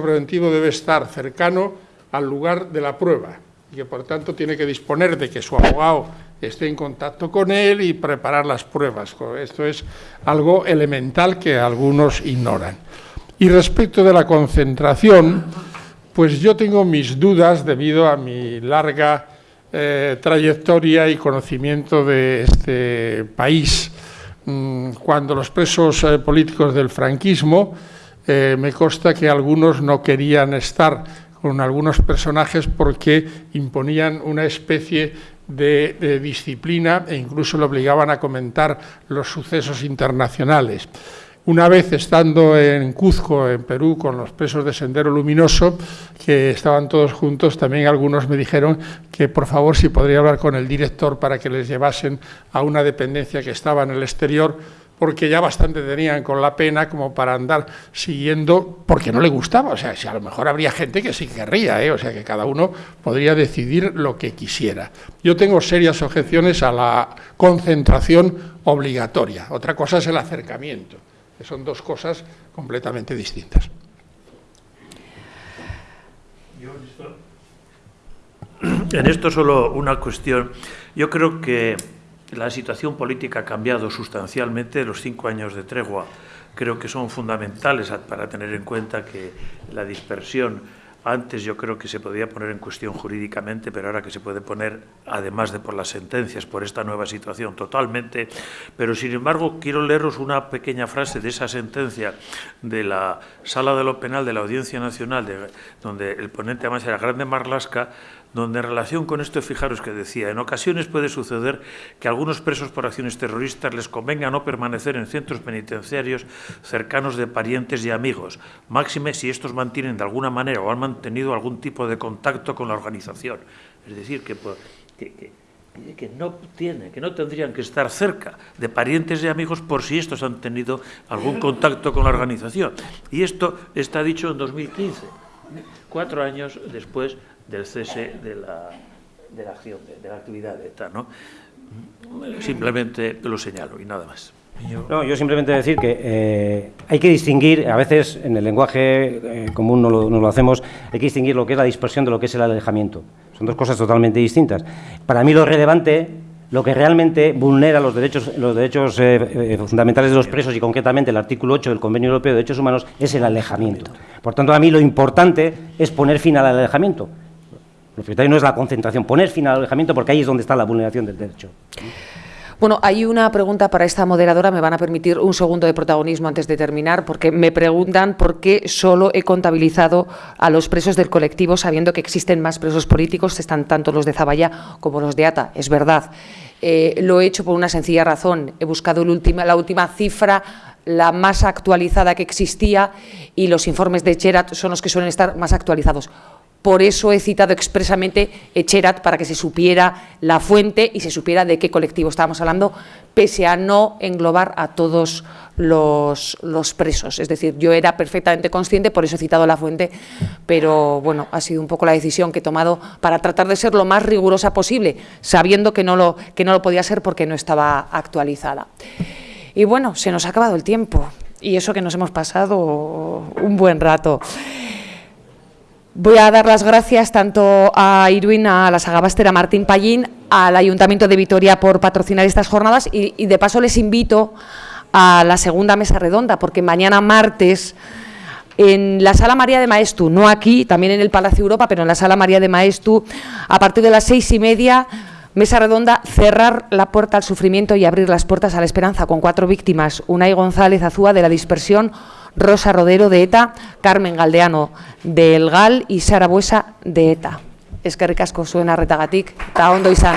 preventivo debe estar cercano al lugar de la prueba y que por tanto tiene que disponer de que su abogado esté en contacto con él y preparar las pruebas. Esto es algo elemental que algunos ignoran. Y respecto de la concentración, pues yo tengo mis dudas debido a mi larga eh, trayectoria y conocimiento de este país. Mm, cuando los presos eh, políticos del franquismo eh, me consta que algunos no querían estar con algunos personajes porque imponían una especie de, disciplina e incluso le obligaban a comentar los sucesos internacionales. Una vez estando en Cuzco, en Perú, con los presos de Sendero Luminoso, que estaban todos juntos, también algunos me dijeron que por favor si podría hablar con el director para que les llevasen a una dependencia que estaba en el exterior porque ya bastante tenían con la pena como para andar siguiendo, porque no le gustaba, o sea, si a lo mejor habría gente que sí querría, ¿eh? o sea, que cada uno podría decidir lo que quisiera. Yo tengo serias objeciones a la concentración obligatoria, otra cosa es el acercamiento, que son dos cosas completamente distintas. En esto solo una cuestión. Yo creo que la situación política ha cambiado sustancialmente. Los cinco años de tregua creo que son fundamentales para tener en cuenta que la dispersión antes yo creo que se podía poner en cuestión jurídicamente, pero ahora que se puede poner, además de por las sentencias, por esta nueva situación, totalmente. Pero, sin embargo, quiero leeros una pequeña frase de esa sentencia de la Sala de lo Penal de la Audiencia Nacional, donde el ponente además era Grande Marlasca, donde en relación con esto, fijaros que decía, en ocasiones puede suceder que a algunos presos por acciones terroristas les convenga no permanecer en centros penitenciarios cercanos de parientes y amigos, máxime si estos mantienen de alguna manera o han mantenido algún tipo de contacto con la organización. Es decir, que, que, no tiene, que no tendrían que estar cerca de parientes y amigos por si estos han tenido algún contacto con la organización. Y esto está dicho en 2015, cuatro años después del cese de la, de la acción, de, la actividad de ETA. ¿no? Simplemente lo señalo y nada más. No, yo simplemente decir que eh, hay que distinguir, a veces en el lenguaje eh, común no lo, no lo, hacemos, hay que distinguir lo que es la dispersión de lo que es el alejamiento. Son dos cosas totalmente distintas. Para mí lo relevante, lo que realmente vulnera los derechos, los derechos eh, fundamentales de los presos y concretamente el artículo 8 del Convenio Europeo de Derechos Humanos es el alejamiento. Por tanto, a mí lo importante es poner fin al alejamiento. Lo prioritario no es la concentración, poner fin al alejamiento porque ahí es donde está la vulneración del derecho. Bueno, hay una pregunta para esta moderadora, me van a permitir un segundo de protagonismo antes de terminar, porque me preguntan por qué solo he contabilizado a los presos del colectivo, sabiendo que existen más presos políticos, están tanto los de Zaballa como los de ATA. Es verdad, eh, lo he hecho por una sencilla razón, he buscado la última cifra la más actualizada que existía y los informes de Cherat son los que suelen estar más actualizados. Por eso he citado expresamente Echerat para que se supiera la fuente y se supiera de qué colectivo estábamos hablando, pese a no englobar a todos los, presos. Es decir, yo era perfectamente consciente, por eso he citado la fuente, pero bueno, ha sido un poco la decisión que he tomado para tratar de ser lo más rigurosa posible, sabiendo que no lo, que no lo podía ser porque no estaba actualizada. Y bueno, se nos ha acabado el tiempo, y eso que nos hemos pasado un buen rato. Voy a dar las gracias tanto a Irwin, a la Sagabastera Martín Pallín, al Ayuntamiento de Vitoria por patrocinar estas jornadas y, de paso les invito a la segunda mesa redonda, porque mañana martes en la Sala María de Maestu, no aquí, también en el Palacio Europa, pero en la Sala María de Maestu, a partir de las seis y media, mesa redonda, cerrar la puerta al sufrimiento y abrir las puertas a la esperanza, con cuatro víctimas, Unai González Azúa de la dispersión, Rosa Rodero de ETA, Carmen Galdeano del GAL y Sara Buesa de ETA. Es que ricasco suena retagatik, eta ondo izan.